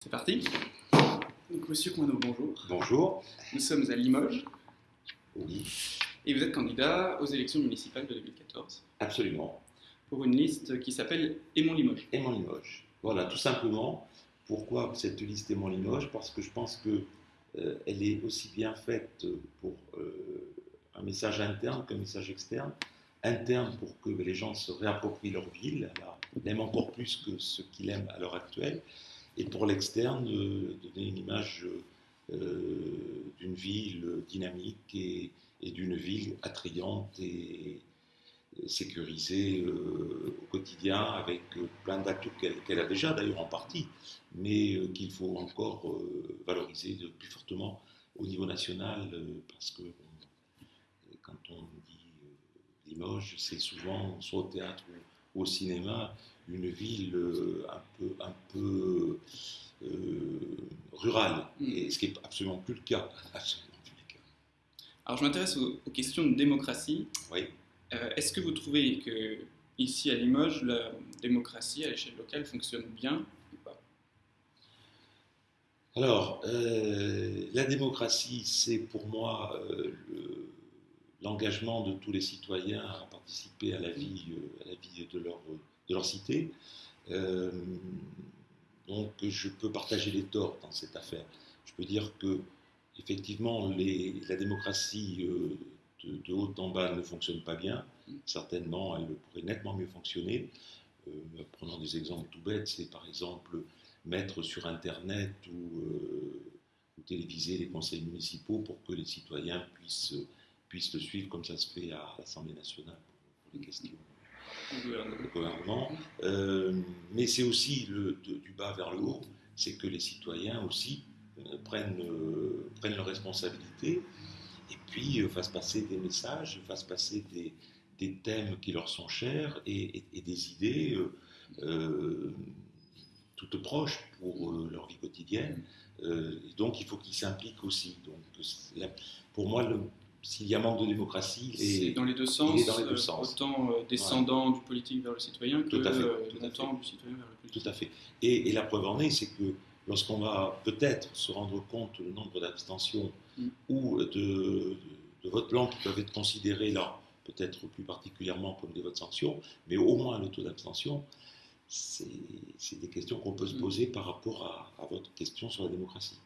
C'est parti. Donc, Monsieur Coineau, bonjour. Bonjour. Nous sommes à Limoges Oui, et vous êtes candidat aux élections municipales de 2014 absolument. pour une liste qui s'appelle Aimons Limoges. Aimons Limoges. Voilà, tout simplement. Pourquoi cette liste Aimons Limoges? Parce que je pense que euh, elle est aussi bien faite pour euh, un message interne qu'un message externe. Interne pour que les gens se réapproprient leur ville, la- l'aiment encore plus que ce qu'ils aiment à l'heure actuelle. Et pour l'externe, euh, donner une image euh, d'une ville dynamique et, d'une ville attrayante et, et sécurisée euh, au quotidien avec euh, plein d'atouts qu'elle a déjà d'ailleurs en partie, mais euh, qu'il faut encore euh, valoriser plus fortement au niveau national euh, parce que quand on dit euh, Limoges, c'est souvent soit au théâtre ou au cinéma une ville euh, un peu, un peu euh, rurale, Mm. et ce qui n'est absolument plus le cas. Absolument plus le cas. Alors, je m'intéresse aux, aux questions de démocratie. Oui. Euh, Est-ce que vous trouvez que ici à Limoges, la démocratie à l'échelle locale fonctionne bien ou pas? Alors, euh, la démocratie, c'est pour moi le- l'engagement de tous les citoyens à participer à la vie, à la vie de, leur, de leur cité. Euh, donc, je peux partager les torts dans cette affaire. Je peux dire que, effectivement, la démocratie euh, de, haut en bas ne fonctionne pas bien. Certainement, elle pourrait nettement mieux fonctionner. Euh, prenons des exemples tout bêtes, c'est par exemple mettre sur Internet ou, téléviser les conseils municipaux pour que les citoyens puissent, puissent le suivre comme ça se fait à l'Assemblée nationale pour les questions au gouvernement. Euh, mais c'est aussi le, du bas vers le haut, c'est que les citoyens aussi euh, prennent, euh, prennent leurs responsabilités et puis fassent passer des messages, fassent passer des, des thèmes qui leur sont chers et, des idées toutes proches pour leur vie quotidienne. Donc il faut qu'ils s'impliquent aussi. Donc, pour moi, le- s'il y a manque de démocratie, dans les deux sens, il est dans les deux euh, sens. autant euh, descendant du politique vers le citoyen que euh, montant du citoyen vers le politique. Tout à fait. Et, et la preuve en est, c'est que lorsqu'on va peut-être se rendre compte du nombre d'abstentions Mm. ou de, de votes blancs qui peuvent être considérés là, peut-être plus particulièrement comme des votes sanctions, mais au moins le taux d'abstention, c'est des questions qu'on peut se Mm. poser par rapport à, à votre question sur la démocratie.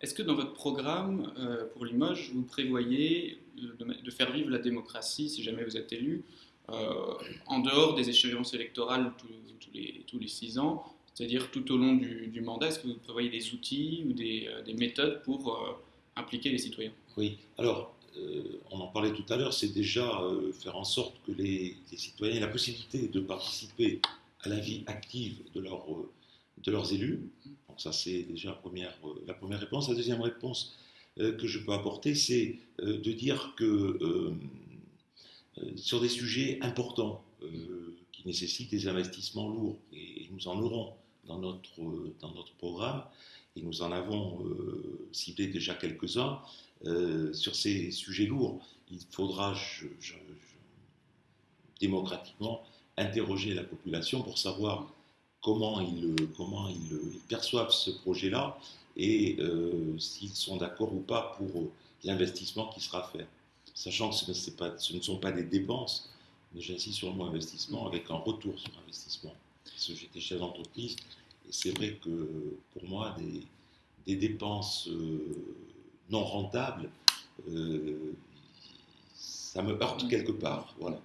Est-ce que dans votre programme euh, pour Limoges, vous prévoyez de, faire vivre la démocratie, si jamais vous êtes élu, euh, en dehors des échéances électorales tous, les, six ans, c'est-à-dire tout au long du, mandat? Est-ce que vous prévoyez des outils ou des, euh, des méthodes pour impliquer les citoyens? Oui, alors, on en parlait tout à l'heure, c'est déjà faire en sorte que les, citoyens aient la possibilité de participer à la vie active de leurs élus. Ça, c'est déjà la première, euh, la première réponse. La deuxième réponse euh, que je peux apporter, c'est euh, de dire que sur des sujets importants qui nécessitent des investissements lourds, et, nous en aurons dans notre, dans notre programme, et nous en avons ciblé déjà quelques-uns, sur ces sujets lourds, il faudra démocratiquement interroger la population pour savoir comment ils, comment ils, ils perçoivent ce projet-là et euh, s'ils sont d'accord ou pas pour euh, l'investissement qui sera fait. Sachant que ce, n'est pas- ce ne sont pas des dépenses, mais j'insiste sur le mot investissement avec un retour sur investissement. Parce que j'étais chef d'entreprise et c'est vrai que pour moi, des, des dépenses euh, non rentables, euh, ça me heurte quelque part. Voilà.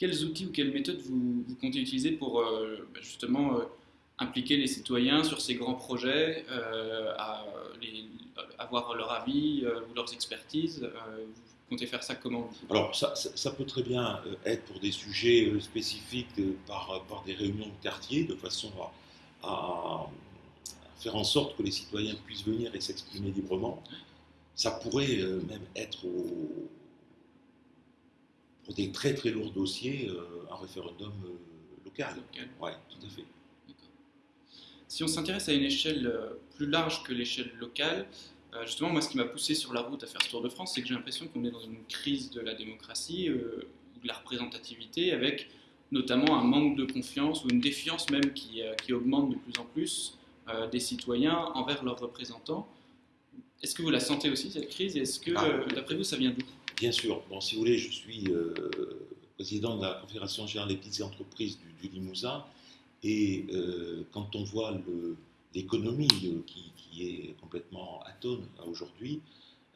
Quels outils ou quelles méthodes vous, comptez utiliser pour euh, bah, justement euh, impliquer les citoyens sur ces grands projets, euh, avoir leur avis ou leurs expertises Vous comptez faire ça comment Alors, ça, peut très bien être pour des sujets spécifiques par, des réunions de quartier, de façon à, à- faire en sorte que les citoyens puissent venir et s'exprimer librement. Ça pourrait même être au- des très très lourds dossiers, euh, un référendum euh, local. Local. Oui, tout à fait. Si on s'intéresse à une échelle euh, plus large que l'échelle locale, euh, justement, moi, ce qui m'a poussé sur la route à faire ce Tour de France, c'est que j'ai l'impression qu'on est dans une crise de la démocratie, ou de la représentativité, avec notamment un manque de confiance ou une défiance même qui, qui augmente de plus en plus des citoyens envers leurs représentants. Est-ce que vous la sentez aussi, cette crise? Est-ce que, Ah. d'après vous, ça vient d'où? Bien sûr. Bon, si vous voulez, je suis euh, président de la Confédération générale des petites entreprises du, Limousin. Et euh, quand on voit l'économie euh, qui, est complètement atone aujourd'hui,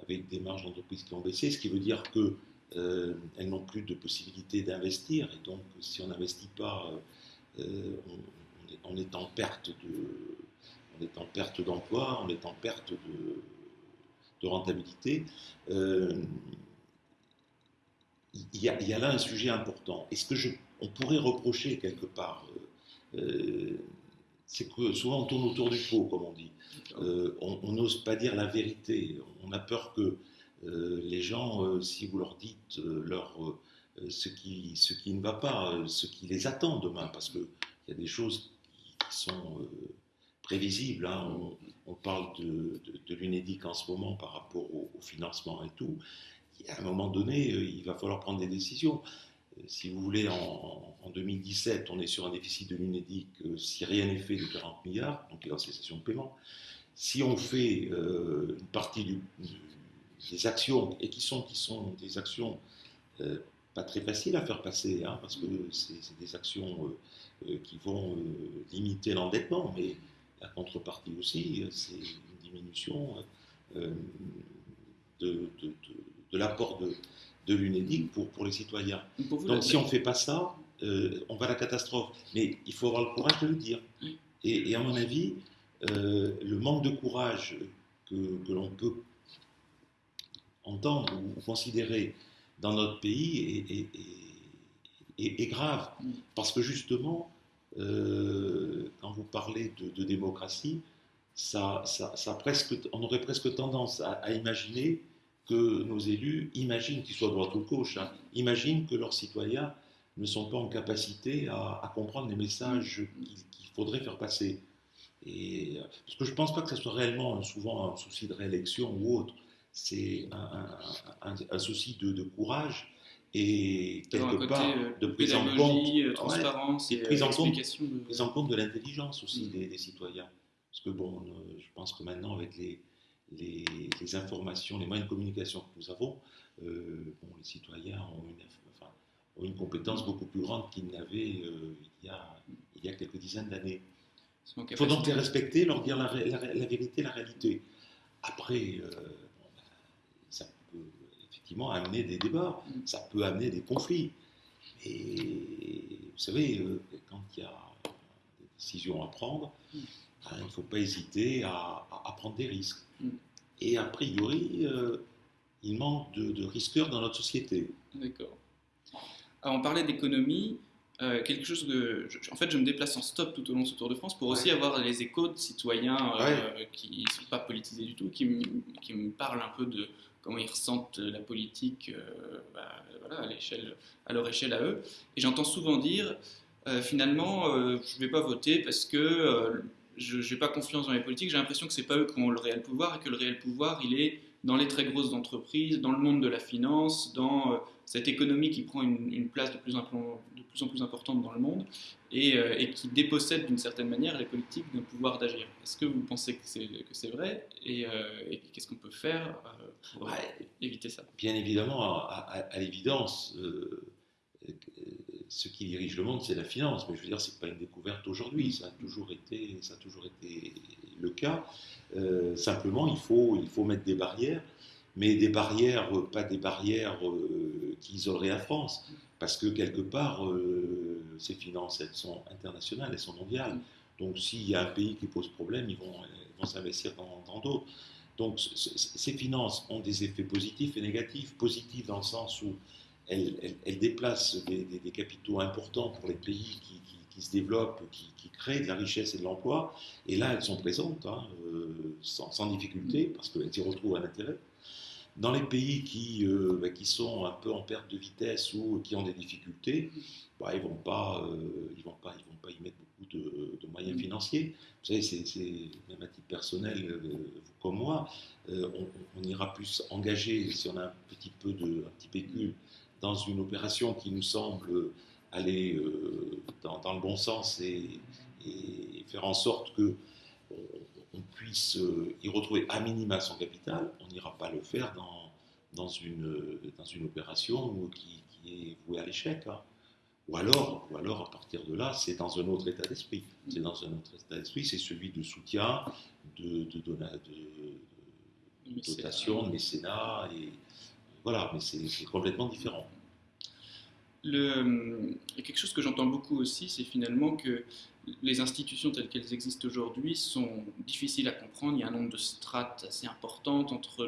avec des marges d'entreprise qui ont baissé, ce qui veut dire que euh, elles n'ont plus de possibilité d'investir. Et donc, si on n'investit pas, on, est, en perte d'emploi, on est en perte de, rentabilité. Il y, a, il y a là un sujet important. Et ce que je, on pourrait reprocher quelque part, euh, euh, c'est que souvent on tourne autour du pot, comme on dit. Euh, on n'ose pas dire la vérité. On a peur que euh, les gens, si vous leur dites leur, ce, qui, ce qui ne va pas, ce qui les attend demain, parce qu'il y a des choses qui, sont prévisibles. hein. On, on parle de, de, de l'UNEDIC en ce moment par rapport au, au financement et tout. À un moment donné, euh, il va falloir prendre des décisions. Euh, Si vous voulez, en, en 2017, on est sur un déficit de l'UNEDIC, euh, si rien n'est fait, de 40 milliards, donc il y a en cessation de paiement. Si on fait une partie des actions, et qui sont, qui sont des actions pas très faciles à faire passer, hein, parce que c'est des actions qui vont limiter l'endettement, mais la contrepartie aussi, c'est une diminution de- de l'apport de, de l'UNEDIC pour, pour les citoyens. Donc, pour vous, Donc la- si on ne fait pas ça, euh, on va à la catastrophe. Mais il faut avoir le courage de le dire. Et, et à mon avis, euh, le manque de courage que, que l'on peut entendre ou considérer dans notre pays est, est- est- est- est grave. Parce que justement, euh, quand vous parlez de, de démocratie, ça, ça, ça presque, on aurait presque tendance à, à imaginer que nos élus imaginent, qu'ils soient droite ou gauche, hein, imaginent que leurs citoyens ne sont pas en capacité à, à comprendre les messages qu'il faudrait faire passer. Et, euh, parce que je ne pense pas que ce soit réellement souvent un souci de réélection ou autre. C'est un, un- un- un souci de, de courage et quelque part euh, de prise en compte, euh, Ouais, transparence et et, prise en compte- explication de- prise en compte de l'intelligence aussi Mm. des, des citoyens. Parce que bon, je pense que maintenant avec les, les, les informations, les moyens de communication que nous avons, euh, bon, les citoyens ont une, enfin, ont une compétence beaucoup plus grande qu'ils n'avaient euh, il, y a, il y a quelques dizaines d'années. Il faut donc les respecter, leur dire la, vérité, la réalité. Après, euh, ben, ça peut effectivement amener des débats, Mm. ça peut amener des conflits. Et vous savez, euh, quand il y a des décisions à prendre, Mm. Il ne faut pas hésiter à, prendre des risques. Mm. Et a priori, euh, il manque de, de risqueurs dans notre société. D'accord. Alors, on parlait d'économie. euh, quelque chose je- en fait, je me déplace en stop tout au long de ce Tour de France pour aussi Ouais. avoir les échos de citoyens euh, qui ne sont pas politisés du tout, qui, me- qui me parlent un peu de comment ils ressentent la politique bah, voilà, à, l'échelle, à leur échelle à eux. Et j'entends souvent dire finalement, je ne vais pas voter parce que je n'ai pas confiance dans les politiques. J'ai l'impression que ce n'est pas eux qui ont le réel pouvoir et que le réel pouvoir, il est dans les très grosses entreprises, dans le monde de la finance, dans euh, cette économie qui prend une, une place de plus, en plus, de plus en plus importante dans le monde et, euh, et qui dépossède d'une certaine manière les politiques d'un pouvoir d'agir. Est-ce que vous pensez que c'est, c'est vrai et, euh, et qu'est-ce qu'on peut faire pour Ouais. éviter ça? Bien évidemment, à, à- à l'évidence, ce qui dirige le monde, c'est la finance. Mais je veux dire, c'est pas une découverte aujourd'hui. Ça a toujours été, ça a toujours été le cas. Euh, simplement, il faut, il faut mettre des barrières, mais des barrières, euh, pas des barrières euh, qui isoleraient la France, parce que quelque part, euh, ces finances, elles sont internationales, elles sont mondiales. Donc, s'il y a un pays qui pose problème, ils vont, ils vont s'investir dans d'autres. Donc, ces finances ont des effets positifs et négatifs. Positifs dans le sens où elles- elles déplacent des, capitaux importants pour les pays qui, se développent, qui, créent de la richesse et de l'emploi. Et là, elles sont présentes, hein, euh, sans, difficulté, parce qu'elles y retrouvent un intérêt. Dans les pays qui, euh, bah, qui sont un peu en perte de vitesse ou qui ont des difficultés, bah, ils ne vont, pas, euh, vont, vont pas y mettre beaucoup de, moyens financiers. Vous savez, c'est, même à titre personnel, vous comme moi, on, on ira plus engager, si on a un petit peu de, un petit pécule, dans une opération qui nous semble aller euh, dans, dans le bon sens et, et faire en sorte que on, puisse y retrouver à minima son capital, on n'ira pas le faire dans, dans, une, dans une opération qui, est vouée à l'échec. Hein. Ou alors, ou alors, à partir de là, c'est dans un autre état d'esprit. C'est dans un autre état d'esprit, c'est celui de soutien, de, de, de, de dotation, de mécénat, et voilà, mais c'est complètement différent. Le, quelque chose que j'entends beaucoup aussi, c'est finalement que les institutions telles qu'elles existent aujourd'hui sont difficiles à comprendre. Il y a un nombre de strates assez importantes entre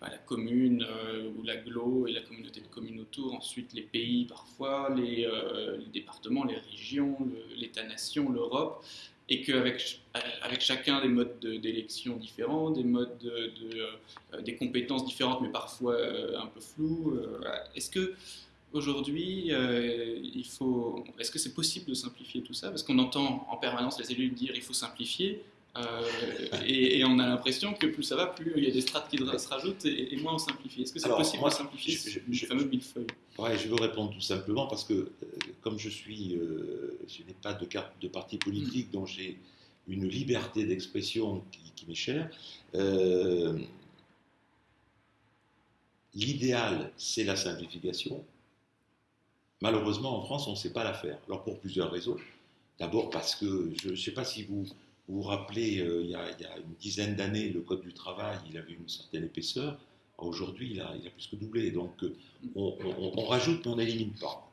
bah, la commune euh, ou l'agglo et la communauté de communes autour, ensuite les pays parfois, les, euh, départements, les régions, l'État-nation, l'Europe, et qu'avec avec chacun des modes d'élection différents, des modes de, euh, des compétences différentes, mais parfois un peu floues. Est-ce que Aujourd'hui, euh, il faut. Est-ce que c'est possible de simplifier tout ça? Parce qu'on entend en permanence les élus dire il faut simplifier, euh, et, on a l'impression que plus ça va, plus il y a des strates qui se rajoutent et, moins on simplifie. Est-ce que c'est possible de simplifier je, je, fameux millefeuille? Ouais, je veux répondre tout simplement parce que, euh, comme je suis, je n'ai pas de carte de parti politique, mm. dont j'ai une liberté d'expression qui, qui m'est chère. L'idéal, c'est la simplification. Malheureusement, en France, on ne sait pas la faire. Alors pour plusieurs raisons. D'abord parce que, je ne sais pas si vous vous, rappelez, euh, il, y a, une dizaine d'années, le Code du travail, il avait une certaine épaisseur. Aujourd'hui, il a, il a, plus que doublé. Donc euh, on, rajoute, mais on n'élimine pas.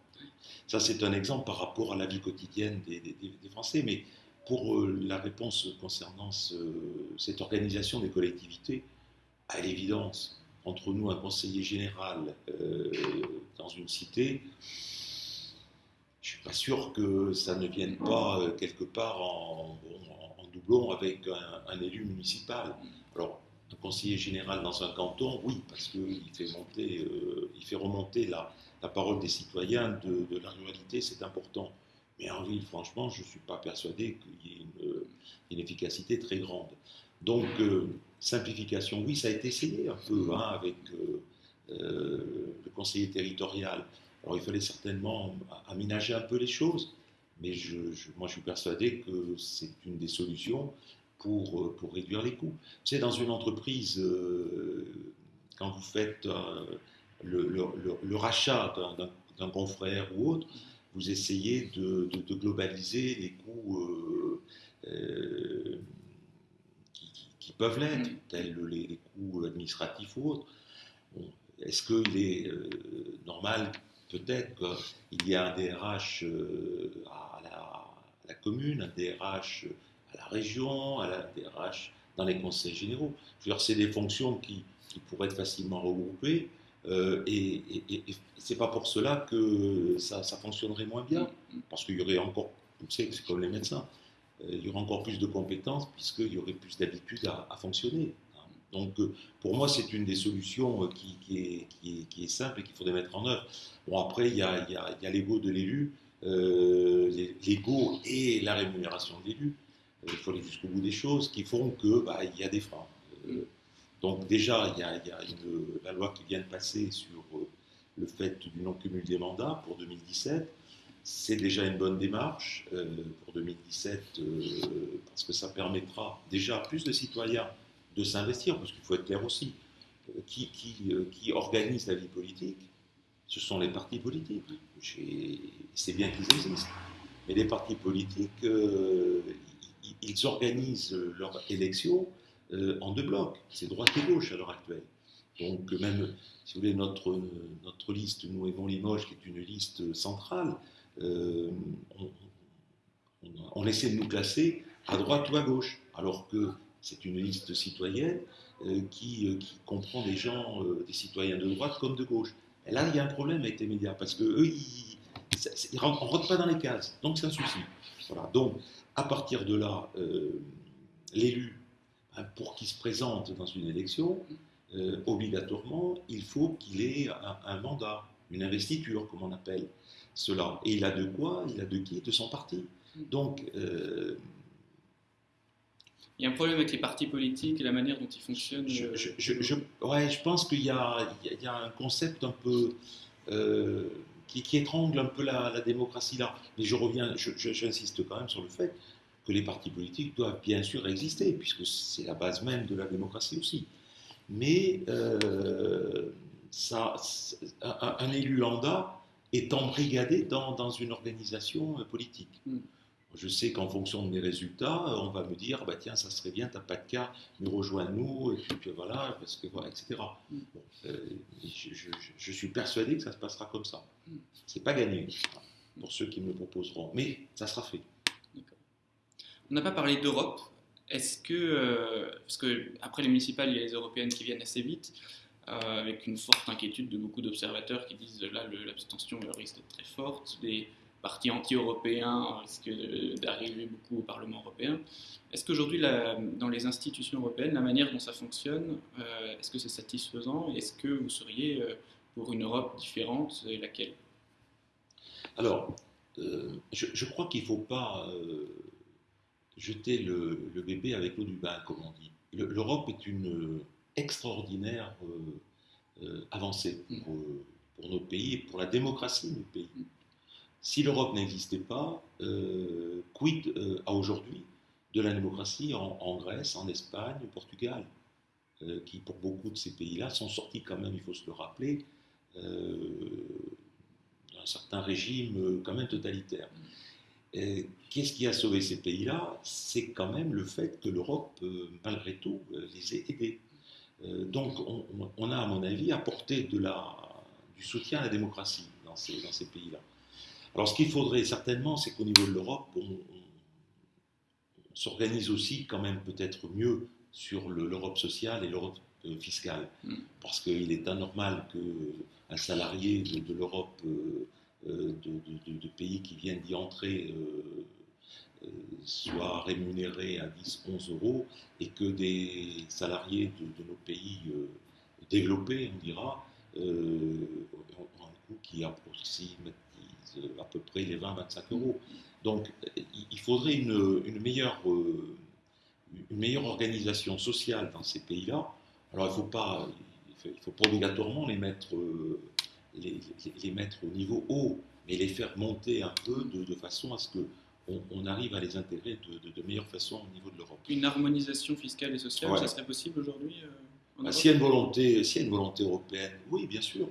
Ça, c'est un exemple par rapport à la vie quotidienne des, Français. Mais pour euh, la réponse concernant cette organisation des collectivités, à l'évidence, entre nous, un conseiller général dans une cité, je suis pas sûr que ça ne vienne pas quelque part en, doublon avec un, élu municipal. Alors, un conseiller général dans un canton, oui, parce qu'il fait, euh, fait remonter la, la, parole des citoyens de, la ruralité, c'est important. Mais en ville, franchement, je ne suis pas persuadé qu'il y ait une, efficacité très grande. Donc, euh, simplification, oui, ça a été essayé un peu hein, avec le conseiller territorial. Alors il fallait certainement aménager un peu les choses, mais je, moi je suis persuadé que c'est une des solutions pour, euh, pour réduire les coûts. Tu sais, dans une entreprise, euh, quand vous faites euh, le, le, rachat d'un confrère ou autre, vous essayez de, de, globaliser les coûts qui, peuvent l'être, mm. tels les, les, coûts administratifs ou autres. Est-ce qu'il est normal peut-être qu'il y a un DRH euh, à la, commune, un DRH à la région, la DRH dans les conseils généraux. c'est des fonctions qui, pourraient être facilement regroupées. Euh, et, ce n'est pas pour cela que ça, fonctionnerait moins bien, parce qu'il y aurait encore, vous savez, c'est comme les médecins, euh, il y aurait encore plus de compétences puisqu'il y aurait plus d'habitude à, fonctionner. Donc, euh, pour moi, c'est une des solutions euh, qui, est, simple et qu'il faudrait mettre en œuvre. Bon, après, il y a, l'ego de l'élu, euh, l'ego et la rémunération de l'élu. Il faut aller jusqu'au bout des choses qui font que bah, il y a des freins. donc, déjà, il y a, la loi qui vient de passer sur le fait du non-cumul des mandats pour 2017 c'est déjà une bonne démarche pour 2017 parce que ça permettra déjà plus de citoyens de s'investir, parce qu'il faut être clair aussi, euh, qui, qui, euh, qui, organise la vie politique, ce sont les partis politiques. C'est bien qu'ils existent. Mais les partis politiques, euh, ils organisent leur élection en deux blocs. C'est droite et gauche à l'heure actuelle. Donc même, si vous voulez, notre, notre liste, nous et Limoges, qui est une liste centrale, on, on, essaie de nous classer à droite ou à gauche. Alors que c'est une liste citoyenne euh, qui, euh, qui, comprend des gens, euh, des citoyens de droite comme de gauche. Et là, il y a un problème avec les médias parce que eux, ils, ne rentrent pas dans les cases. Donc, c'est un souci. Voilà. Donc, à partir de là, l'élu, hein, pour qu'il se présente dans une élection, obligatoirement, il faut qu'il ait un, mandat, une investiture, comme on appelle cela. Et il a de quoi Il a de qui? De son parti. Donc, il y a un problème avec les partis politiques et la manière dont ils fonctionnent. Je, je, ouais, je pense qu'il y, y, a un concept un peu euh, qui, qui, étrangle un peu la, démocratie là. Mais je reviens, j'insiste quand même sur le fait que les partis politiques doivent bien sûr exister, puisque c'est la base même de la démocratie aussi. Mais euh, ça, un, élu lambda est embrigadé dans, dans une organisation politique. Mm. Je sais qu'en fonction de mes résultats, on va me dire, bah tiens, ça serait bien, t'as pas de cas, mais rejoins-nous, et puis, voilà, parce que voilà, etc. Mm. Euh, je, suis persuadé que ça se passera comme ça. Mm. C'est pas gagné pour ceux qui me le proposeront, mais ça sera fait. On n'a pas parlé d'Europe. Est-ce que, euh, parce que après les municipales, il y a les européennes qui viennent assez vite, euh, avec une forte inquiétude de beaucoup d'observateurs qui disent là l'abstention risque d'être très forte, partis anti-européens risquent d'arriver beaucoup au Parlement européen. Est-ce qu'aujourd'hui, dans les institutions européennes, la manière dont ça fonctionne, euh, est-ce que c'est satisfaisant? Est-ce que vous seriez pour une Europe différente et laquelle? Alors, je, crois qu'il ne faut pas jeter le, bébé avec l'eau du bain, comme on dit. L'Europe est une euh, extraordinaire euh, euh, avancée pour, nos pays et pour la démocratie de nos pays. Si l'Europe n'existait pas, quid à aujourd'hui de la démocratie en, Grèce, en Espagne, au Portugal, qui pour beaucoup de ces pays-là sont sortis quand même, il faut se le rappeler, d'un certain régime quand même totalitaire. Qu'est-ce qui a sauvé ces pays-là? C'est quand même le fait que l'Europe, euh, malgré tout, euh, les ait aidés. Euh, donc on, a, à mon avis, apporté du soutien à la démocratie dans ces pays-là. Alors ce qu'il faudrait certainement, c'est qu'au niveau de l'Europe, on, s'organise aussi quand même peut-être mieux sur l'Europe sociale et l'Europe fiscale. Mm. Parce qu'il est anormal qu'un salarié de, de l'Europe euh, de, pays qui viennent d'y entrer euh, euh, soient rémunérés à 10-11 euros et que des salariés de, nos pays développés, on dira, ont un coût qui approxime à peu près les 20-25 euros. Donc il faudrait une, meilleure, une meilleure organisation sociale dans ces pays-là. Alors il ne faut, pas, il faut pas obligatoirement les mettre les, mettre au niveau haut, mais les faire monter un peu de, façon à ce que on, arrive à les intégrer de, meilleure façon au niveau de l'Europe. Une harmonisation fiscale et sociale, ça serait possible aujourd'hui euh, bah, S'il y, a une volonté, si y a une volonté européenne, oui, bien sûr.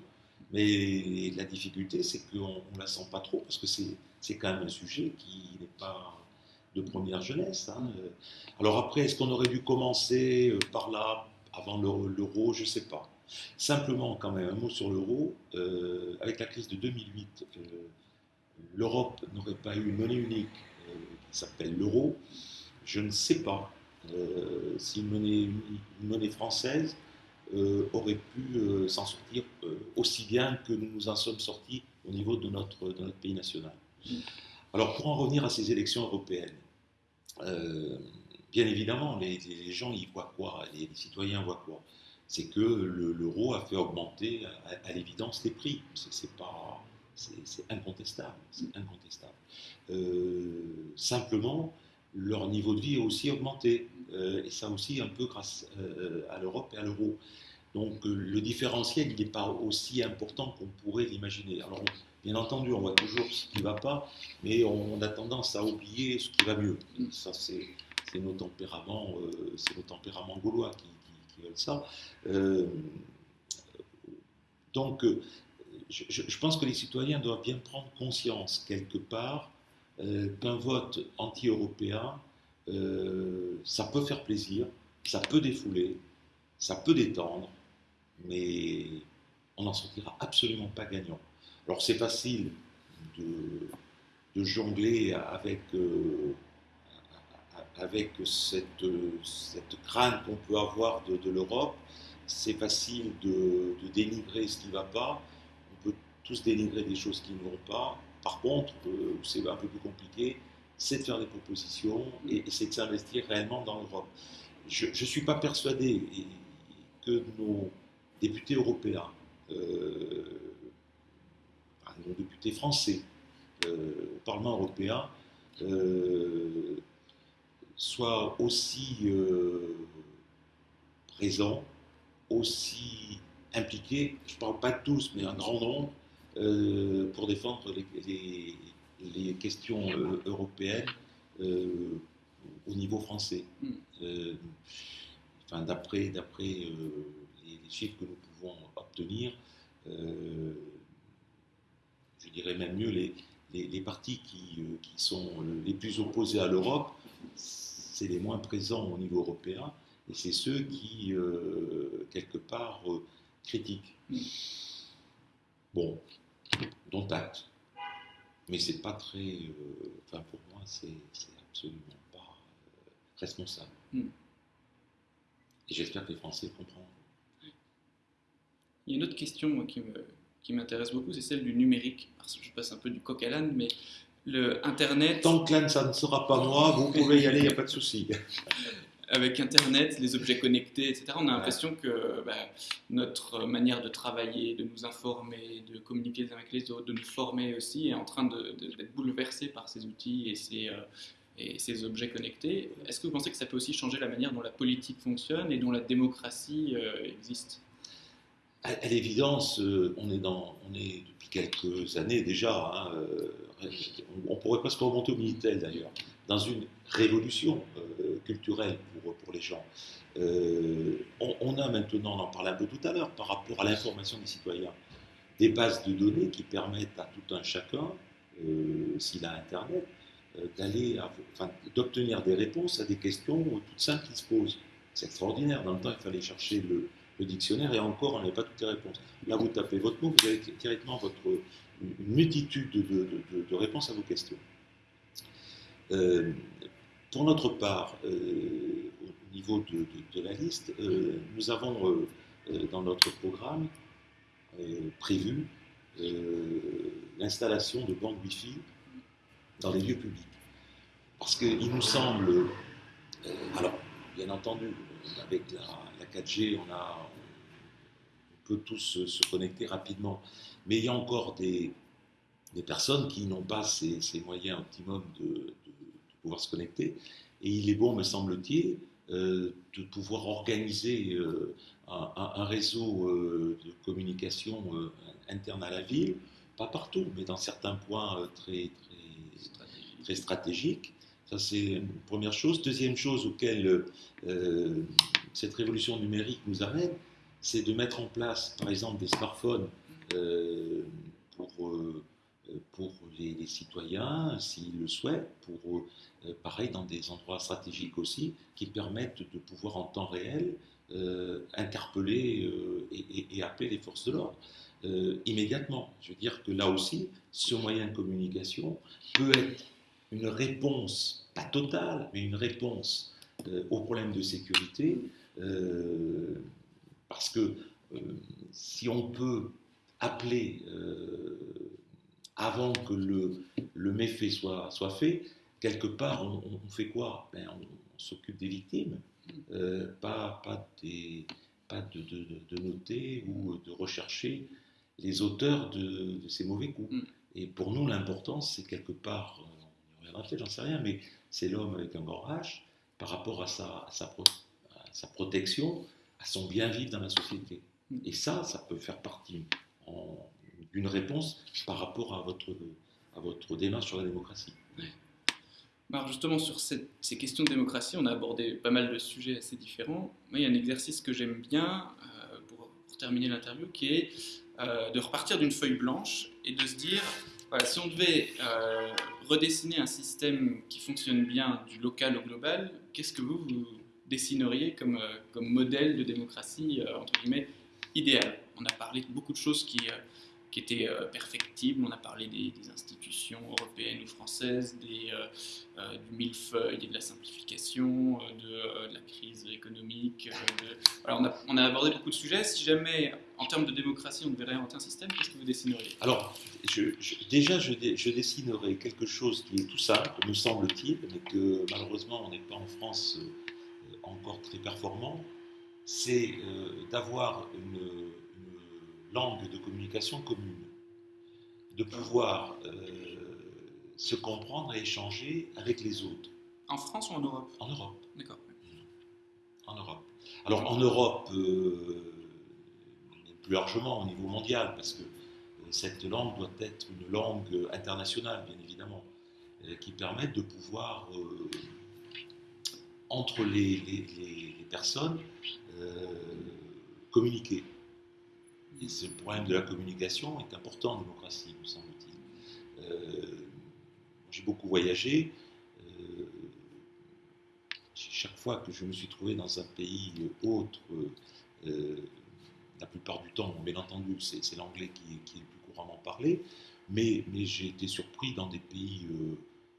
Mais la difficulté, c'est qu'on ne la sent pas trop, parce que c'est quand même un sujet qui n'est pas de première jeunesse. Hein. Alors après, est-ce qu'on aurait dû commencer euh, par là, avant l'euro? Je ne sais pas. Simplement, quand même, un mot sur l'euro. Euh, avec la crise de 2008, euh, l'Europe n'aurait pas eu une monnaie unique qui s'appelle l'euro. Je ne sais pas si une monnaie française aurait pu s'en sortir aussi bien que nous nous en sommes sortis au niveau de notre, de notre pays national. Alors, pour en revenir à ces élections européennes, bien évidemment, les, les, gens y voient quoi les citoyens voient quoi? C'est que l'euro a fait augmenter à, l'évidence les prix. C'est pas, c'est incontestable, c'est incontestable. Euh, simplement, leur niveau de vie a aussi augmenté, euh, et ça aussi un peu grâce euh, à l'Europe et à l'euro. Donc le différentiel, n'est pas aussi important qu'on pourrait l'imaginer. Alors, bien entendu, on voit toujours ce qui ne va pas, mais on a tendance à oublier ce qui va mieux. Ça, c'est nos tempéraments, c'est nos tempéraments gaulois qui, ça. Euh, donc, euh, je, pense que les citoyens doivent bien prendre conscience, quelque part, euh, qu'un vote anti-européen, ça peut faire plaisir, ça peut défouler, ça peut détendre, mais on n'en sortira absolument pas gagnant. Alors c'est facile de, jongler avec avec cette, cette crainte qu'on peut avoir de, l'Europe, c'est facile de, dénigrer ce qui ne va pas. On peut tous dénigrer des choses qui ne vont pas. Par contre, euh, c'est un peu plus compliqué, c'est de faire des propositions et, c'est de s'investir réellement dans l'Europe. Je ne suis pas persuadé que nos députés européens, euh, nos députés français euh, au Parlement européen, soit aussi présents, aussi impliqués, je ne parle pas de tous, mais un grand nombre, pour défendre les, questions euh, européennes au niveau français. Mm. Euh, enfin, d'après d'après euh, les, les chiffres que nous pouvons obtenir, euh, je dirais même mieux, les, les, les partis qui, euh, qui sont les plus opposés à l'Europe, c'est les moins présents au niveau européen, et c'est ceux qui, euh, quelque part, euh, critiquent. Mm. Bon, dont acte. Mais c'est pas très. euh, enfin, pour moi, c'est absolument pas euh, responsable. Mm. Et j'espère que les Français comprendront. Il y a une autre question moi, qui m'intéresse beaucoup, c'est celle du numérique. Alors, je passe un peu du coq à l'âne, mais le Internet, Tant que là, ça ne sera pas moi, vous pouvez y aller, il n'y a pas de souci. avec Internet, les objets connectés, etc., on a l'impression que bah, notre manière de travailler, de nous informer, de communiquer les uns avec les autres, de nous former aussi, est en train d'être bouleversée par ces outils et ces, euh, et ces objets connectés. Est-ce que vous pensez que ça peut aussi changer la manière dont la politique fonctionne et dont la démocratie euh, existe? À, l'évidence, euh, on est depuis quelques années déjà, hein, euh, on, pourrait presque remonter au Minitel d'ailleurs, dans une révolution euh, culturelle pour, les gens. On, a maintenant, on en parlait un peu tout à l'heure, par rapport à l'information des citoyens, des bases de données qui permettent à tout un chacun, s'il a Internet, d'aller, d'obtenir des réponses à des questions toutes simples qui se posent. C'est extraordinaire. Dans le temps, il fallait chercher le, le dictionnaire et encore, on n'avait pas toutes les réponses. Là, vous tapez votre mot, vous avez directement votre, une multitude de, de- de- réponses à vos questions. Euh, pour notre part, euh, au niveau de, la liste, euh, nous avons dans notre programme prévu l'installation de bandes Wi-Fi dans les lieux publics. Parce qu'il nous semble, alors bien entendu, avec la, la 4G, on, a, on peut tous se, se connecter rapidement, mais il y a encore des, des personnes qui n'ont pas ces, ces moyens optimums de, de- de pouvoir se connecter. Et il est bon, me semble-t-il, euh, de pouvoir organiser euh, un, réseau euh, de communication interne à la ville, pas partout, mais dans certains points très, très, très stratégiques. Ça, c'est une première chose. Deuxième chose auquel euh, cette révolution numérique nous amène, c'est de mettre en place, par exemple, des smartphones euh, pour, euh, les, citoyens, s'ils le souhaitent, pour, pareil, dans des endroits stratégiques aussi, qui permettent de pouvoir en temps réel interpeller et, appeler les forces de l'ordre immédiatement. Je veux dire que là aussi, ce moyen de communication peut être une réponse, pas totale, mais une réponse euh, aux problèmes de sécurité, euh, parce que euh, si on peut appeler euh, avant que le, le méfait soit, soit fait, quelque part, on, fait quoi? Ben, on, on s'occupe des victimes, pas, pas, des, pas de, de- de- de noter ou de rechercher les auteurs de, de ces mauvais coups. Mm. Et pour nous, l'important, c'est quelque part, peut-être, j'en sais rien, mais c'est l'homme avec un grand H par rapport à sa, protection, à son bien vivre dans la société. Et ça, ça peut faire partie d'une réponse par rapport à votre, à démarche sur la démocratie. Alors justement, sur ces questions de démocratie, on a abordé pas mal de sujets assez différents. Moi, il y a un exercice que j'aime bien euh, pour, pour terminer l'interview, qui est euh, de repartir d'une feuille blanche et de se dire, voilà, si on devait euh, redessiner un système qui fonctionne bien du local au global, qu'est-ce que vous, vous dessineriez comme, euh, modèle de démocratie, euh, entre guillemets, idéal? On a parlé de beaucoup de choses qui... qui étaient euh, perfectibles. On a parlé des, institutions européennes ou françaises, des, euh, euh, du millefeuille et de la simplification, de, la crise économique. Voilà, on, a, on a abordé beaucoup de sujets. Si jamais, en termes de démocratie, on devait réinventer un système, qu'est-ce que vous dessineriez? Alors, déjà, je, dé- je dessinerai quelque chose qui est tout simple, me semble-t-il, mais que malheureusement, on n'est pas en France encore très performant. C'est d'avoir une langue de communication commune, de pouvoir euh, se comprendre et échanger avec les autres En France ou en Europe? En Europe. D'accord. en Europe. Alors en Europe, euh, plus largement au niveau mondial, parce que euh, cette langue doit être une langue internationale, bien évidemment, qui permette de pouvoir euh, entre les, les- les- les personnes euh, communiquer. Et ce problème de la communication est important en démocratie, me semble-t-il. Euh, J'ai beaucoup voyagé. euh, chaque fois que je me suis trouvé dans un pays autre, euh, la plupart du temps, bien entendu, c'est l'anglais qui, est- le plus couramment parlé, mais, j'ai été surpris dans des pays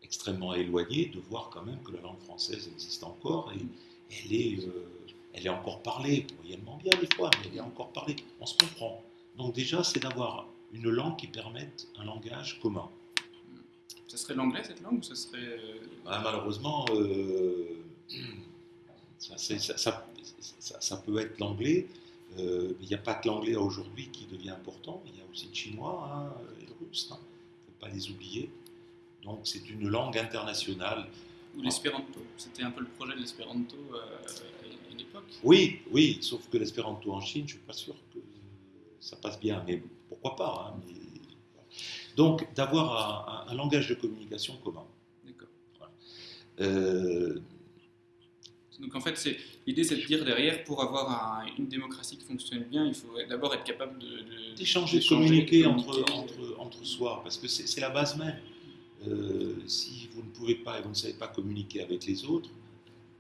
extrêmement éloignés de voir quand même que la langue française existe encore et elle est, elle est encore parlée, moyennement bien des fois, mais elle est encore parlée. On se comprend. Donc déjà, c'est d'avoir une langue qui permette un langage commun. Ça serait l'anglais cette langue ou ça serait. euh, Ah, malheureusement, euh, ça, c'est- ça- ça- ça- ça peut être l'anglais. euh, mais il n'y a pas que l'anglais aujourd'hui qui devient important. Il y a aussi le chinois hein, et le russe. Il ne faut pas les oublier. Donc c'est une langue internationale. Ou l'espéranto C'était un peu le projet de l'espéranto euh, Oui, oui, sauf que l'espéranto en Chine, je ne suis pas sûr que ça passe bien, mais pourquoi pas hein, mais- Donc, d'avoir un, un- un langage de communication commun. D'accord. Euh, Donc en fait, l'idée, c'est de dire derrière, pour avoir un- une démocratie qui fonctionne bien, il faut d'abord être capable de, d'échanger, de communiquer entre, communiquer. entre, entre soi, parce que c'est c'est la base même. Euh, si vous ne pouvez pas et vous ne savez pas communiquer avec les autres,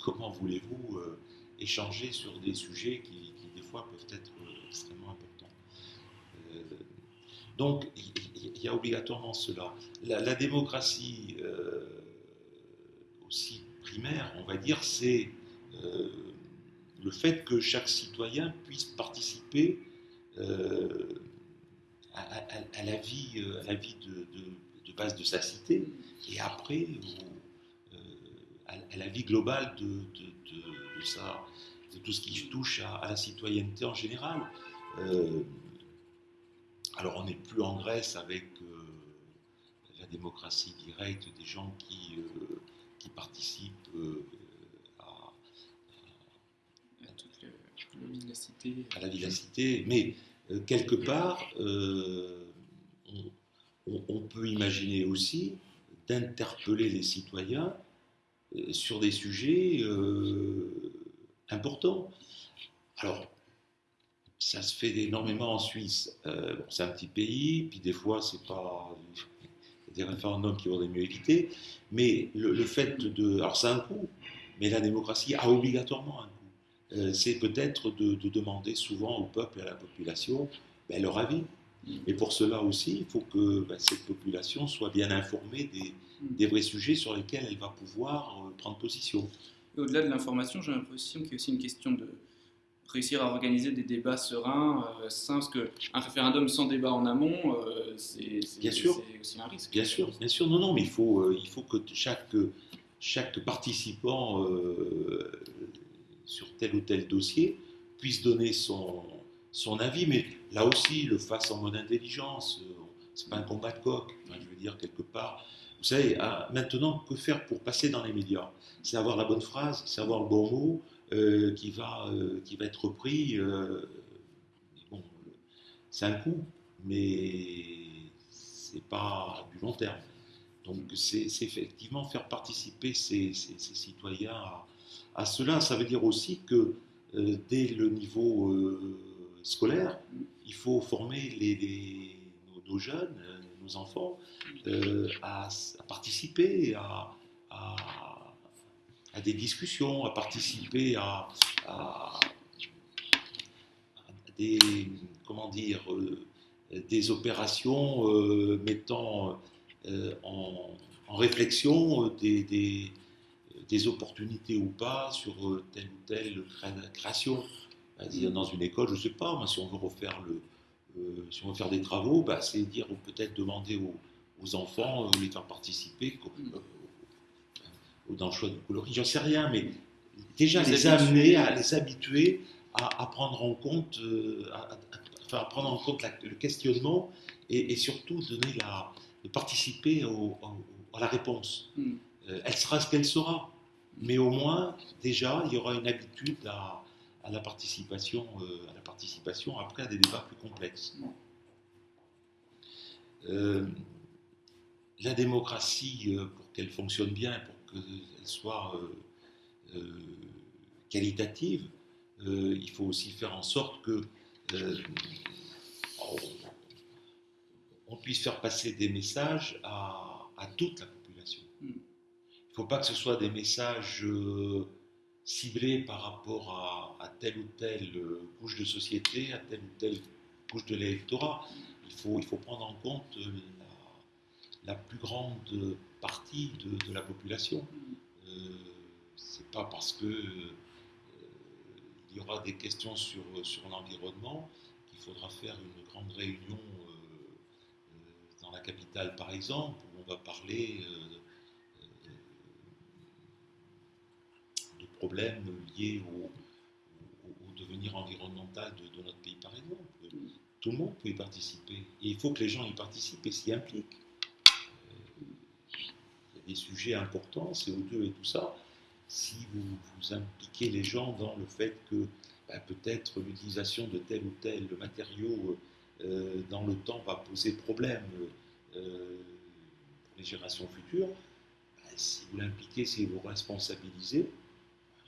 comment voulez-vous euh, échanger sur des sujets qui, des fois peuvent être euh, extrêmement importants Euh, Donc il y, a obligatoirement cela. La, démocratie euh, aussi primaire, on va dire, c'est le fait que chaque citoyen puisse participer à, la vie, à la vie de, base de sa cité et après à, la vie globale de, de- de- sa- tout ce qui touche à, à la citoyenneté en général. Euh, alors on n'est plus en Grèce avec euh, la démocratie directe des gens qui, euh, qui participent à, toute la à la vie de la cité, mais quelque part, on, peut imaginer aussi d'interpeller les citoyens sur des sujets euh, importants. Alors, ça se fait énormément en Suisse. Euh, c'est un petit pays, puis des fois, c'est pas des référendums qui auraient mieux éviter, mais le, fait de... Alors, c'est un coût, mais la démocratie a obligatoirement un coût. Euh, c'est peut-être de, de demander souvent au peuple et à la population ben, leur avis. Et pour cela aussi, il faut que ben, cette population soit bien informée des, des vrais sujets sur lesquels elle va pouvoir euh, prendre position. Et Au-delà de l'information, j'ai l'impression qu'il y a aussi une question de réussir à organiser des débats sereins, euh, sains, parce qu'un référendum sans débat en amont, euh, c'est aussi un risque. Bien sûr, bien sûr, non, non, mais il faut, euh, il faut que chaque, chaque participant euh, sur tel ou tel dossier puisse donner son, son avis, mais là aussi, le fasse en mode intelligence. euh, C'est pas un combat de coq, enfin, je veux dire, quelque part. Vous savez, ah, maintenant, que faire pour passer dans les médias? C'est avoir la bonne phrase, c'est avoir le bon mot euh, qui, va, euh, qui va être repris. euh, bon, c'est un coup, mais c'est pas du long terme. Donc c'est effectivement faire participer ces, citoyens à, cela. Ça veut dire aussi que dès le niveau scolaire, il faut former nos, jeunes, nos enfants, euh, à, participer à, des discussions, à participer à, des, comment dire, euh, des opérations euh, mettant en, réflexion des, opportunités ou pas sur telle ou telle cré- création. Dans une école, je ne sais pas, si on veut refaire le, euh, si on veut faire des travaux, bah, c'est dire ou peut-être demander aux, aux enfants, euh, les faire participer co- euh, dans le choix de coloris, j'en sais rien, mais déjà Les amener à les habituer à, à prendre en compte, à, prendre en compte la- le questionnement et, et surtout donner la, de participer au- au- à la réponse. Mm. Euh, elle sera ce qu'elle sera, mais au moins déjà il y aura une habitude à, à la participation, euh, à la participation après à des débats plus complexes. Euh, la démocratie, euh, pour qu'elle fonctionne bien, pour qu'elle soit euh, qualitative, il faut aussi faire en sorte que on puisse faire passer des messages à, toute la population. Hmm. Il ne faut pas que ce soit des messages ciblés par rapport à, telle ou telle couche de société, à telle ou telle couche de l'électorat. Il faut, il faut prendre en compte la, plus grande partie de, la population. Euh, c'est pas parce que euh, il y aura des questions sur, sur l'environnement qu'il faudra faire une grande réunion euh, dans la capitale, par exemple, où on va parler de problèmes liés au, devenir environnemental de, notre pays, par exemple. Tout le monde peut y participer. Et il faut que les gens y participent et s'y impliquent. Euh, il y a des sujets importants, CO2 et tout ça. Si vous, impliquez les gens dans le fait que bah, peut-être l'utilisation de tel ou tel matériau euh, dans le temps va poser problème euh, pour les générations futures, bah, si vous l'impliquez, si vous responsabilisez,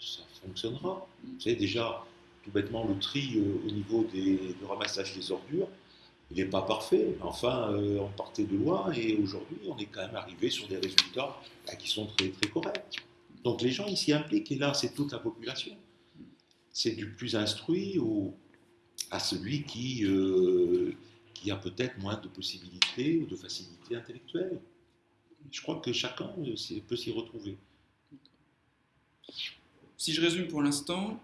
ça fonctionnera. Vous savez, déjà, tout bêtement, le tri euh, au niveau des, du ramassage des ordures, il n'est pas parfait. Enfin, euh, on partait de loin et aujourd'hui, on est quand même arrivé sur des résultats bah, qui sont très, très corrects. Donc les gens ils s'y impliquent et là, c'est toute la population. C'est du plus instruit au, à celui qui, euh, qui a peut-être moins de possibilités ou de facilités intellectuelles. Je crois que chacun peut s'y retrouver. Si je résume pour l'instant,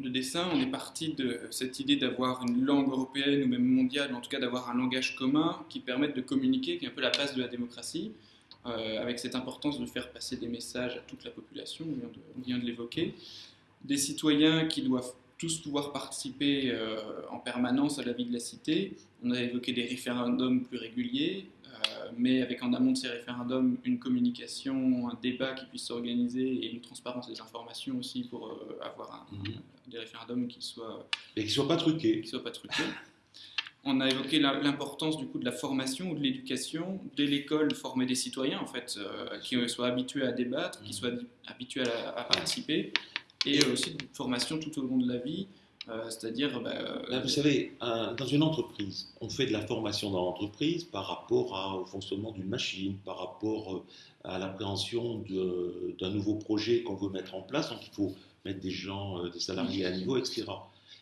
le dessin, on est parti de cette idée d'avoir une langue européenne ou même mondiale, en tout cas d'avoir un langage commun qui permette de communiquer, qui est un peu la base de la démocratie, euh, avec cette importance de faire passer des messages à toute la population, on vient de, l'évoquer, des citoyens qui doivent tous pouvoir participer euh, en permanence à la vie de la cité. On a évoqué des référendums plus réguliers, mais avec en amont de ces référendums une communication, un débat qui puisse s'organiser et une transparence des informations aussi pour euh, avoir un, mhm. des référendums qui soient et qui soient pas truqués. Qui soient pas truqués. On a évoqué l'importance du coup de la formation ou de l'éducation, dès l'école, former des citoyens en fait, euh, qui soient habitués à débattre, qui mhm. soient habitués à, participer, et aussi une formation tout au long de la vie, euh, c'est-à-dire. Bah, euh, vous savez, dans une entreprise, on fait de la formation dans l'entreprise par rapport au fonctionnement d'une machine, par rapport euh, à l'appréhension d'un nouveau projet qu'on veut mettre en place. Donc il faut mettre des gens, des salariés à niveau, etc.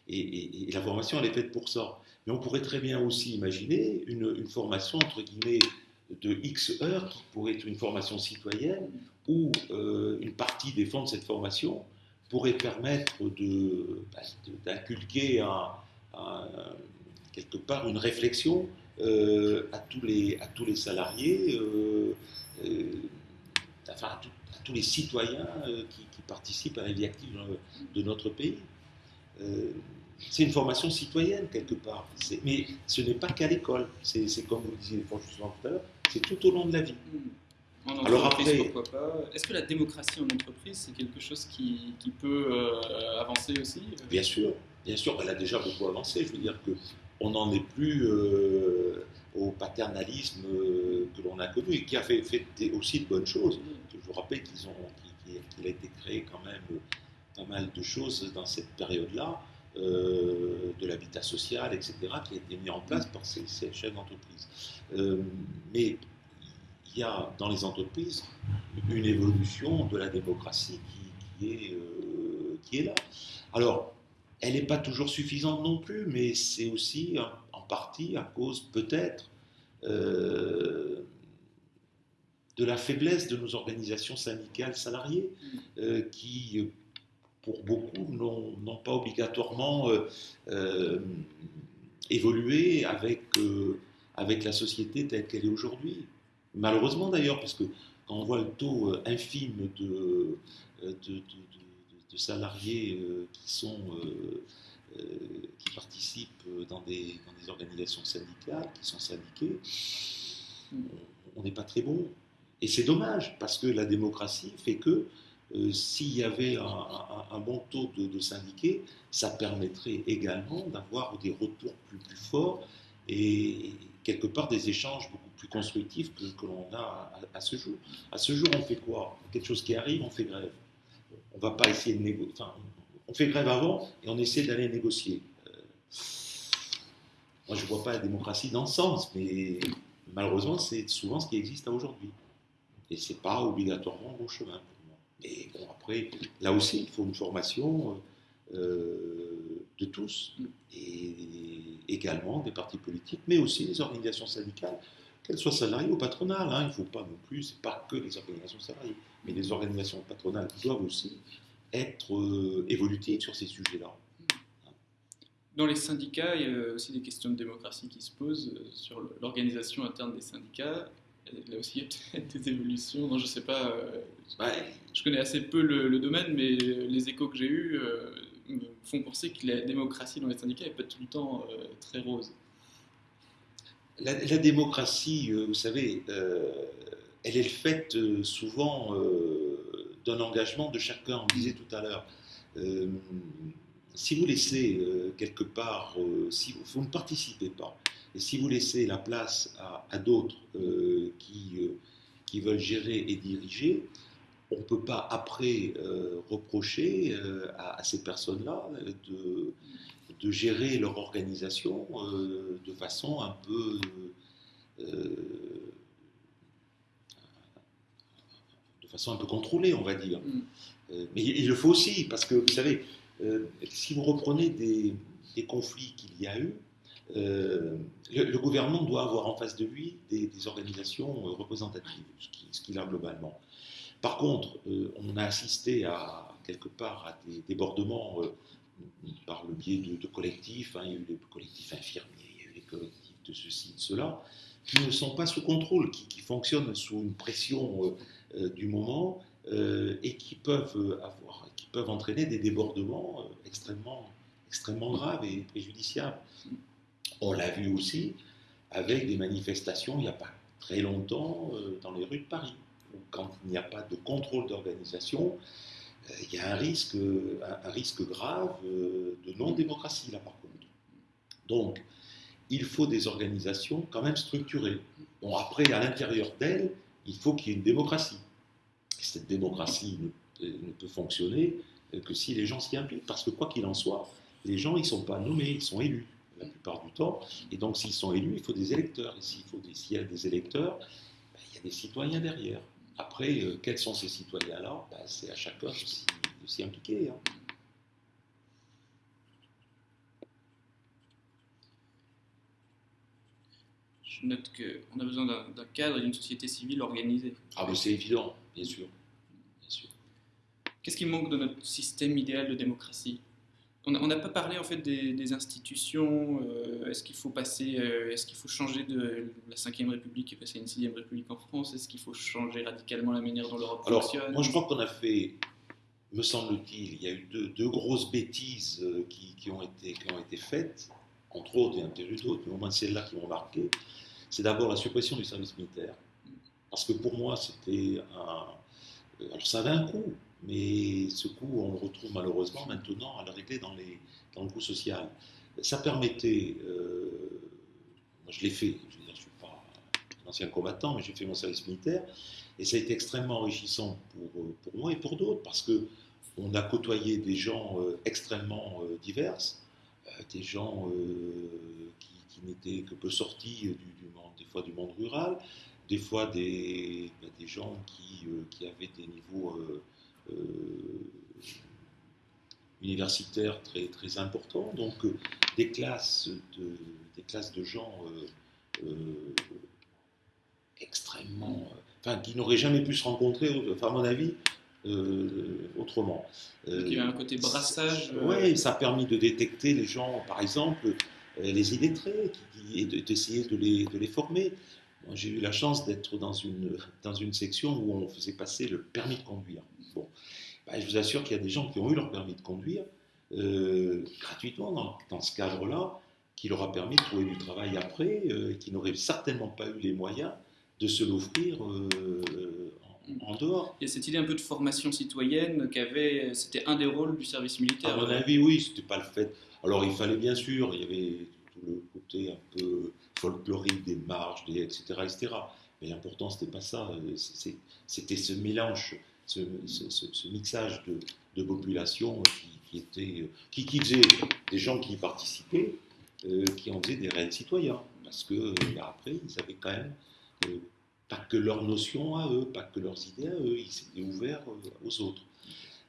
Et, la formation, elle est faite pour ça. Mais on pourrait très bien aussi imaginer une, formation, entre guillemets, de X heures, qui pourrait être une formation citoyenne, où une partie des fonds de cette formation pourrait permettre bah, d'inculquer quelque part une réflexion euh, à, tous les, à tous les salariés, euh, euh, enfin à, tous les citoyens qui, participent à la vie active de notre pays. c'est une formation citoyenne quelque part, mais ce n'est pas qu'à l'école, c'est comme vous le disiez tout à l'heure, c'est tout au long de la vie. Mmh. Alors après, pourquoi pas Est-ce que la démocratie en entreprise, c'est quelque chose qui, qui peut euh, avancer aussi Bien sûr, bien sûr, elle a déjà beaucoup avancé. Je veux dire que on n'en est plus euh, au paternalisme euh, que l'on a connu et qui a fait, fait aussi de bonnes choses. Je vous rappelle qu'ils ont, qu'il a été créé quand même pas mal de choses dans cette période-là, de l'habitat social, etc., qui a été mis en place par ces, ces chefs d'entreprise. mais il y a dans les entreprises une évolution de la démocratie qui, est, euh, est, là. Alors, elle n'est pas toujours suffisante non plus, mais c'est aussi en, partie à cause peut-être euh, de la faiblesse de nos organisations syndicales salariées, euh, qui, pour beaucoup, n'ont pas obligatoirement évolué avec, avec la société telle qu'elle est aujourd'hui. Malheureusement d'ailleurs, parce que quand on voit le taux euh, infime de, euh, de, salariés euh, qui, sont, qui participent dans des, dans des, organisations syndicales, qui sont syndiqués, on n'est pas très bon. Et c'est dommage, parce que la démocratie fait que s'il y avait un, bon taux de, syndiqués, ça permettrait également d'avoir des retours plus, plus forts et quelque part des échanges beaucoup plus constructifs que, que l'on a à, ce jour. À ce jour, on fait quoi? Quelque chose qui arrive, on fait grève. on va pas essayer de négocier. Enfin, on fait grève avant et on essaie d'aller négocier. Euh, moi, je ne vois pas la démocratie dans ce sens, mais malheureusement, c'est souvent ce qui existe aujourd'hui. Et ce n'est pas obligatoirement bon chemin pour moi. Mais bon, après, là aussi, il faut une formation euh, de tous, et également des partis politiques, mais aussi des organisations syndicales, qu'elles soient salariées ou patronales. Hein. Il ne faut pas non plus, ce n'est pas que les organisations salariées, mais les organisations patronales doivent aussi être euh, évolutives sur ces sujets-là. Dans les syndicats, il y a aussi des questions de démocratie qui se posent euh, sur l'organisation interne des syndicats. Là aussi, il y a peut-être des évolutions. Non, je ne sais pas. Euh, je connais assez peu le, domaine, mais les échos que j'ai eus font penser que la démocratie dans les syndicats n'est pas tout le temps très rose. La, démocratie, vous savez, elle est faite souvent d'un engagement de chacun. On disait tout à l'heure, euh, si vous laissez euh, quelque part, euh, si vous, ne participez pas, et si vous laissez la place à, d'autres qui, qui veulent gérer et diriger, on ne peut pas après reprocher à, ces personnes-là de, de, gérer leur organisation de façon un peu façon un peu contrôlée, on va dire. Mm. Euh, mais il le faut aussi, parce que vous savez, euh, si vous reprenez des, conflits qu'il y a eu, euh, le, gouvernement doit avoir en face de lui des, organisations représentatives, ce qu'il a globalement. Par contre, on a assisté à quelque part à des débordements par le biais de, collectifs. Hein. il y a eu les collectifs infirmiers, il y a eu les collectifs de ceci, de cela, qui ne sont pas sous contrôle, qui, fonctionnent sous une pression euh, du moment euh, et qui peuvent avoir, qui peuvent entraîner des débordements euh, extrêmement, extrêmement graves et préjudiciables. On l'a vu aussi avec des manifestations il n'y a pas très longtemps dans les rues de Paris, quand il n'y a pas de contrôle d'organisation, il y a un risque, un, risque grave de non-démocratie là par contre. Donc, il faut des organisations quand même structurées. Bon, après, à l'intérieur d'elles, il faut qu'il y ait une démocratie. cette démocratie ne, peut fonctionner que si les gens s'y impliquent. Parce que quoi qu'il en soit, les gens, ils ne sont pas nommés, ils sont élus la plupart du temps. Et donc, s'ils sont élus, il faut des électeurs. Et s'il, faut des, y a des électeurs, ben, il y a des citoyens derrière. Après, euh, quels sont ces citoyens-là? Ben, C'est à chacun de s'y, impliquer. Hein. je note qu'on a besoin d'un cadre et d'une société civile organisée. Ah, mais c'est évident, bien sûr. Qu'est-ce qui manque de notre système idéal de démocratie? On n'a pas parlé en fait des, institutions. Euh, est-ce qu'il faut passer, euh, est-ce qu'il faut changer de la 5ème République et passer à une 6ème République en France? Est-ce qu'il faut changer radicalement la manière dont l'Europe fonctionne? Moi, je crois qu'on a fait, me semble-t-il, il y a eu deux, grosses bêtises euh, qui, ont été, qui ont été faites, entre autres, il y en a eu d'autres, mais au moins celles-là qui m'ont marqué c'est d'abord la suppression du service militaire. Parce que pour moi, c'était un. Alors ça avait un coût, mais ce coût, on le retrouve malheureusement maintenant à le régler dans, le coût social. Ça permettait. Euh, moi, je l'ai fait, je ne suis pas un ancien combattant, mais j'ai fait mon service militaire, et ça a été extrêmement enrichissant pour, pour moi et pour d'autres, parce que on a côtoyé des gens euh, extrêmement euh, divers, des gens qui n'étaient que peu sortis du, monde, des fois du monde rural, des fois des, des gens euh, qui, avaient des niveaux euh, euh, universitaires très, très importants, donc des, classes de, des classes de gens extrêmement. Enfin, qui n'auraient jamais pu se rencontrer, enfin, à mon avis, autrement. il y a un côté brassage. Oui, ça a permis de détecter les gens, par exemple, euh, les illettrés et d'essayer de les, de les former. J'ai eu la chance d'être dans une, dans une section où on faisait passer le permis de conduire. Bon, ben, je vous assure qu'il y a des gens qui ont eu leur permis de conduire euh, gratuitement dans, dans ce cadre-là, qui leur a permis de trouver du travail après, euh, et qui n'auraient certainement pas eu les moyens de se l'offrir en, dehors. Il y a cette idée un peu de formation citoyenne qu'avait, c'était un des rôles du service militaire. À mon avis, oui, c'était pas le fait. Alors il fallait bien sûr, il y avait tout le un peu folklorique des marches, des, etc., etc. Mais l'important, c'était pas ça. C'était ce mélange, ce, mixage de population qui, qui, qui faisaient, des gens qui y participaient, qui en faisaient des réels citoyens. Parce que après, ils avaient quand même pas que leurs notions à eux, pas que leurs idées à eux, ils s'étaient ouverts aux autres.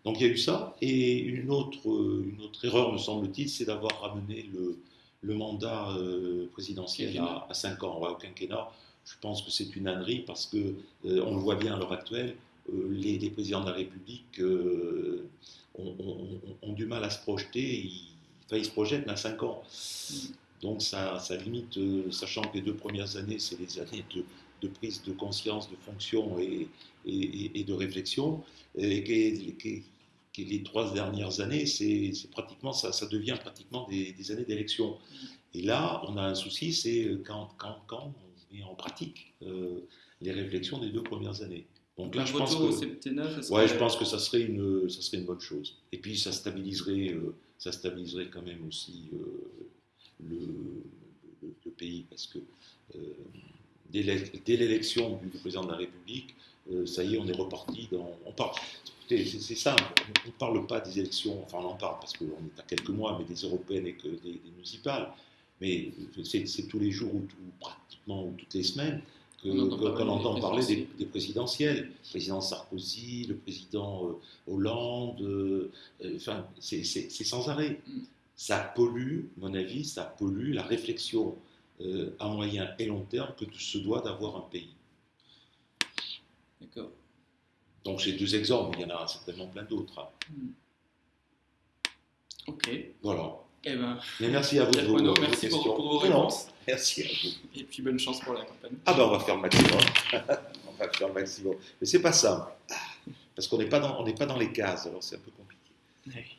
Donc il y a eu ça. Et une autre, une autre erreur, me semble-t-il, c'est d'avoir ramené le, le mandat euh, présidentiel à, 5 ans, au quinquennat. Je pense que c'est une ânerie parce que euh, on le voit bien à l'heure actuelle, euh, les, présidents de la République ont, du mal à se projeter. Ils, enfin, ils se projettent à 5 ans. Donc ça, ça limite, sachant que les deux premières années, c'est les années de, de, prise de conscience, de fonction et, et, de réflexion, et, les trois dernières années, c'est pratiquement ça, ça, devient pratiquement des, années d'élection. Et là, on a un souci, c'est quand, quand, quand, on met en pratique euh, les réflexions des deux premières années. Donc là, je pense que, ouais, je pense que ça serait une, ça serait une bonne chose. Et puis ça stabiliserait, euh, ça stabiliserait quand même aussi euh, le, le, pays, parce que dès l'élection du président de la République, ça y est, on est reparti dans. On c'est simple, on ne parle pas des élections, enfin on en parle parce qu'on est à quelques mois, mais des européennes et que des, municipales. Mais c'est tous les jours ou pratiquement ou toutes les semaines qu'on entend, parler des, présidentielles. Le président Sarkozy, le président euh, Hollande, euh, enfin c'est sans arrêt. Ça pollue, à mon avis, ça pollue la réflexion euh, à moyen et long terme que se doit d'avoir un pays. D'accord. Donc j'ai deux exemples, il y en a certainement plein d'autres. Hmm. Ok. Voilà. Eh ben, merci à vous. Vos, merci pour, vos réponses. merci à vous. Et puis bonne chance pour la campagne. Ah ben on va faire le maximum. on va faire le maximum. Mais c'est pas simple. Parce qu'on n'est pas, dans, pas dans les cases, alors c'est un peu compliqué.